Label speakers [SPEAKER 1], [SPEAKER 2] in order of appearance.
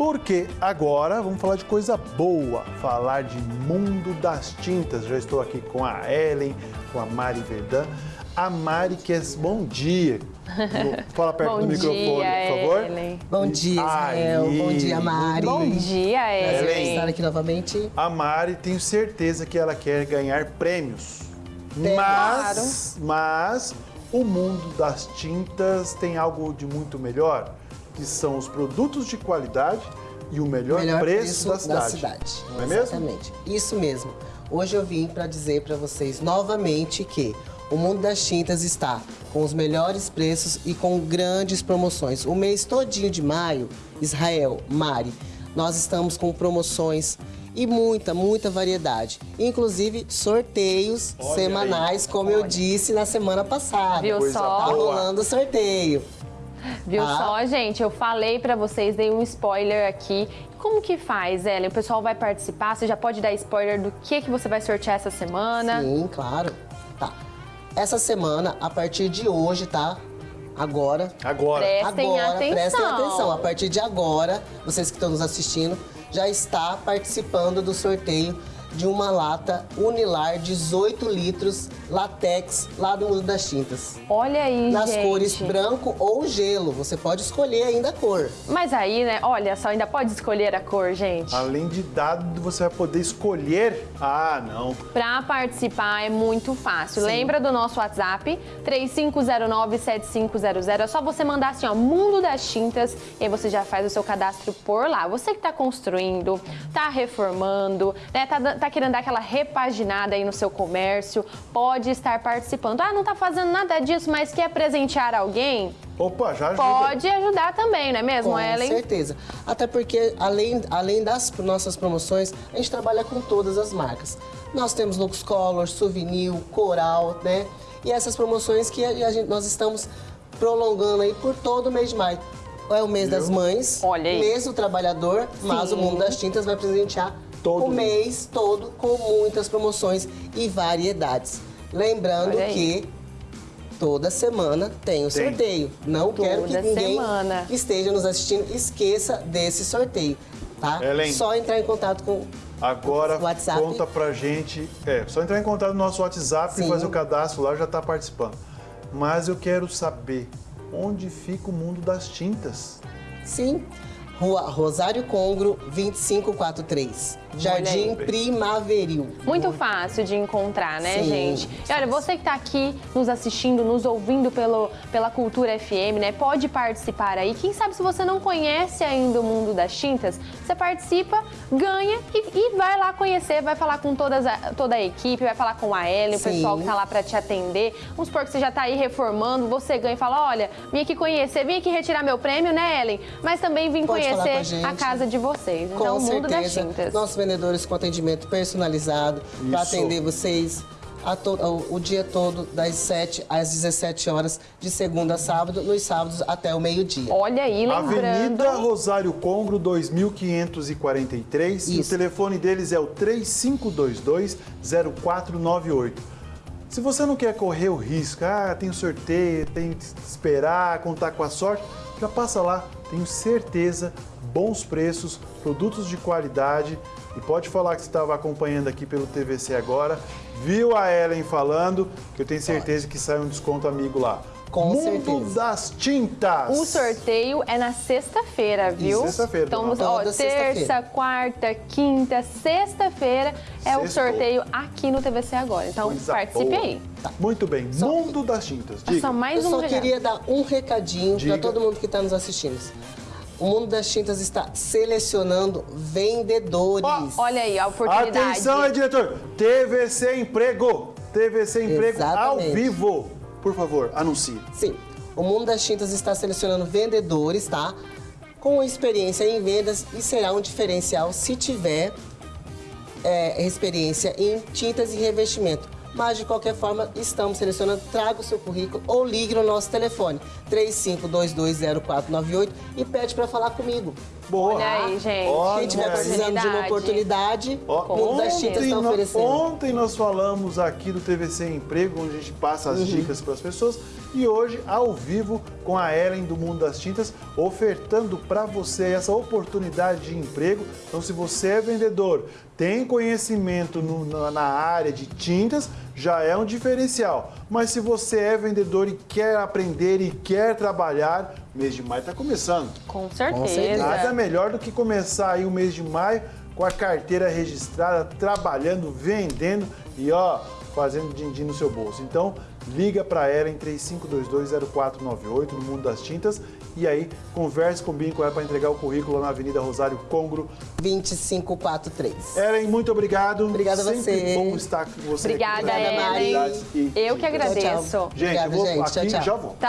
[SPEAKER 1] Porque agora vamos falar de coisa boa, falar de mundo das tintas. Já estou aqui com a Ellen, com a Mari Verdun. A Mari quer bom dia. Fala perto
[SPEAKER 2] Bom
[SPEAKER 1] do microfone,
[SPEAKER 2] dia,
[SPEAKER 1] por favor.
[SPEAKER 2] Ellen.
[SPEAKER 3] Bom dia, Israel.
[SPEAKER 1] Aí.
[SPEAKER 3] Bom dia, Mari.
[SPEAKER 2] Bom dia,
[SPEAKER 1] Ellen.
[SPEAKER 3] Estar aqui novamente.
[SPEAKER 1] A Mari, tenho certeza que ela quer ganhar prêmios.
[SPEAKER 3] Tem.
[SPEAKER 1] Mas, mas o mundo das tintas tem algo de muito melhor, que são os produtos de qualidade e o melhor,
[SPEAKER 3] Melhor
[SPEAKER 1] preço,
[SPEAKER 3] preço
[SPEAKER 1] da
[SPEAKER 3] da
[SPEAKER 1] cidade.
[SPEAKER 3] cidade.
[SPEAKER 1] Não é mesmo?
[SPEAKER 3] Exatamente. Isso mesmo. Hoje eu vim para dizer para vocês novamente que o mundo das tintas está com os melhores preços e com grandes promoções. O mês todinho de maio, Israel, Mari, nós estamos com promoções e muita, muita variedade. Inclusive sorteios
[SPEAKER 1] Olha
[SPEAKER 3] semanais, como eu disse na semana passada.
[SPEAKER 2] Viu
[SPEAKER 1] Coisa
[SPEAKER 2] só?
[SPEAKER 3] Tá rolando sorteio.
[SPEAKER 2] Viu
[SPEAKER 3] Ah.
[SPEAKER 2] só, gente? Eu falei pra vocês, dei um spoiler aqui. Como que faz, Ellen? O pessoal vai participar? Você já pode dar spoiler do que, que você vai sortear essa semana?
[SPEAKER 3] Sim, claro. Tá. Essa semana, a partir de hoje, tá? Agora.
[SPEAKER 1] Agora.
[SPEAKER 2] Prestem
[SPEAKER 3] agora,
[SPEAKER 2] atenção.
[SPEAKER 3] prestem atenção. A partir de agora, vocês que estão nos assistindo, já está participando do sorteio de uma lata Unilar 18 litros latex lá do Mundo das Tintas.
[SPEAKER 2] Olha aí,
[SPEAKER 3] Nas
[SPEAKER 2] gente.
[SPEAKER 3] cores branco ou gelo. Você pode escolher ainda a cor.
[SPEAKER 2] Mas aí, né? Olha só, ainda pode escolher a cor, gente.
[SPEAKER 1] Além de dado, você vai poder escolher. Ah, não.
[SPEAKER 2] Pra participar é muito fácil.
[SPEAKER 3] Sim.
[SPEAKER 2] Lembra do nosso WhatsApp? 3509-7500. É só você mandar assim, ó, Mundo das Tintas, e aí você já faz o seu cadastro por lá. Você que tá construindo, tá reformando, né, tá, tá querendo dar aquela repaginada aí no seu comércio, pode estar participando. Ah, não tá fazendo nada disso, mas quer presentear alguém?
[SPEAKER 1] Opa, já ajuda.
[SPEAKER 2] Pode ajudar também, não é mesmo,
[SPEAKER 3] Com
[SPEAKER 2] Ellen?
[SPEAKER 3] certeza. Até porque, além, além das nossas promoções, a gente trabalha com todas as marcas. Nós temos Lux Color, Souvenir, Coral, né? E essas promoções que a gente- nós estamos prolongando aí por todo o mês de maio. É o mês
[SPEAKER 1] Viu?
[SPEAKER 3] das mães,
[SPEAKER 2] Olha aí.
[SPEAKER 3] mês do trabalhador, mas
[SPEAKER 2] Sim.
[SPEAKER 3] o Mundo das Tintas vai presentear
[SPEAKER 1] Todo
[SPEAKER 3] o mês todo com muitas promoções e variedades. Lembrando que toda semana tem o
[SPEAKER 1] Tem.
[SPEAKER 3] sorteio. Não quero que
[SPEAKER 2] Toda
[SPEAKER 3] ninguém
[SPEAKER 2] semana.
[SPEAKER 3] que esteja nos assistindo esqueça desse sorteio, tá?
[SPEAKER 1] Ellen.
[SPEAKER 3] Só entrar em contato com
[SPEAKER 1] Agora
[SPEAKER 3] WhatsApp.
[SPEAKER 1] conta pra gente. É, só entrar em contato no nosso WhatsApp e
[SPEAKER 3] Sim.
[SPEAKER 1] fazer o cadastro lá, já tá participando. Mas eu quero saber onde fica o mundo das tintas.
[SPEAKER 3] Sim. Rua Rosário Congro, 2543. Jardim. Primaveril.
[SPEAKER 2] Muito fácil de encontrar, né,
[SPEAKER 3] Sim.
[SPEAKER 2] gente? E olha, você que está aqui nos assistindo, nos ouvindo pelo, pela Cultura FM, né? Pode participar aí. Quem sabe se você não conhece ainda o mundo das tintas, você participa, ganha e, e vai lá conhecer, vai falar com todas a- toda a equipe, vai falar com a Ellen, o
[SPEAKER 3] Sim.
[SPEAKER 2] pessoal que tá lá para te atender. Vamos supor que você já tá aí reformando, você ganha e fala: olha, vim aqui conhecer, vim aqui retirar meu prêmio, né, Ellen? Mas também vim
[SPEAKER 3] Pode falar com a
[SPEAKER 2] conhecer a,
[SPEAKER 3] gente.
[SPEAKER 2] casa de vocês.
[SPEAKER 3] Com
[SPEAKER 2] então, o mundo das
[SPEAKER 3] certeza,
[SPEAKER 2] tintas.
[SPEAKER 3] nossos vendedores com atendimento personalizado para
[SPEAKER 1] Isso.
[SPEAKER 3] atender vocês a to- o, o dia todo, das 7 às 17 horas, de segunda a sábado, nos sábados até o meio-dia.
[SPEAKER 2] Olha aí, lembrando.
[SPEAKER 1] Avenida Rosário Congro, 2543. E o
[SPEAKER 3] Isso.
[SPEAKER 1] telefone deles é o 3522-0498. Se você não quer correr o risco, ah, tem o sorteio, tem que esperar, contar com a sorte, já passa lá. Tenho certeza, bons preços, produtos de qualidade. E pode falar que você estava acompanhando aqui pelo TVC agora, viu a Ellen falando, que eu tenho certeza que sai um desconto amigo lá.
[SPEAKER 3] Com
[SPEAKER 1] Mundo
[SPEAKER 3] certeza.
[SPEAKER 1] das Tintas.
[SPEAKER 2] O sorteio é na sexta-feira, viu?
[SPEAKER 1] Sexta-feira,
[SPEAKER 2] Então, ó, terça, quarta, quinta, sexta-feira é o
[SPEAKER 1] Sextou.
[SPEAKER 2] sorteio aqui no TVC agora. Então,
[SPEAKER 1] Coisa
[SPEAKER 2] participe
[SPEAKER 1] boa.
[SPEAKER 2] aí.
[SPEAKER 1] Muito bem. Mundo das Tintas. Diga.
[SPEAKER 2] Só mais
[SPEAKER 3] Eu
[SPEAKER 2] um
[SPEAKER 3] só
[SPEAKER 2] regalo.
[SPEAKER 3] queria dar um recadinho para todo mundo que está nos assistindo. O Mundo das Tintas está selecionando vendedores.
[SPEAKER 2] Olha aí, a oportunidade.
[SPEAKER 1] Atenção aí, diretor. TVC Emprego. TVC Emprego ao
[SPEAKER 3] Exatamente.
[SPEAKER 1] vivo. Por favor, anuncie.
[SPEAKER 3] Sim, o Mundo das Tintas está selecionando vendedores, tá? Com experiência em vendas e será um diferencial se tiver é, experiência em tintas e revestimento. Mas, de qualquer forma, estamos selecionando. Traga o seu currículo ou ligue no nosso telefone 35220498 e pede para falar comigo.
[SPEAKER 1] Boa.
[SPEAKER 2] Olha aí, gente.
[SPEAKER 1] Ó,
[SPEAKER 3] Quem estiver
[SPEAKER 1] Olha
[SPEAKER 3] precisando de uma oportunidade, o Mundo das Tintas está oferecendo.
[SPEAKER 1] ontem nós falamos aqui do TVC Emprego, onde a gente passa
[SPEAKER 3] Uhum.
[SPEAKER 1] as dicas para as pessoas. E hoje, ao vivo, com a Ellen do Mundo das Tintas, ofertando para você essa oportunidade de emprego. Então, se você é vendedor, tem conhecimento no- na, na área de tintas, já é um diferencial. Mas se você é vendedor e quer aprender e quer trabalhar, mês de maio está começando.
[SPEAKER 2] Com certeza.
[SPEAKER 3] certeza.
[SPEAKER 1] Nada melhor do que começar aí o mês de maio com a carteira registrada, trabalhando, vendendo e ó, fazendo din-din no seu bolso. Então, liga para ela em 35220498 no Mundo das Tintas e aí converse, combine com ela para entregar o currículo na Avenida Rosário Congro.
[SPEAKER 3] 2543.
[SPEAKER 1] Ellen, muito obrigado.
[SPEAKER 3] Obrigada a
[SPEAKER 1] Sempre
[SPEAKER 3] você.
[SPEAKER 1] bom estar com você. aqui
[SPEAKER 2] Obrigada,
[SPEAKER 3] Ellen.
[SPEAKER 1] novidades e
[SPEAKER 2] Eu que agradeço.
[SPEAKER 3] Tchau, tchau.
[SPEAKER 1] Gente, eu
[SPEAKER 3] Obrigada,
[SPEAKER 1] vou
[SPEAKER 3] gente.
[SPEAKER 1] aqui
[SPEAKER 3] Tchau, tchau.
[SPEAKER 1] já volto.
[SPEAKER 2] Tá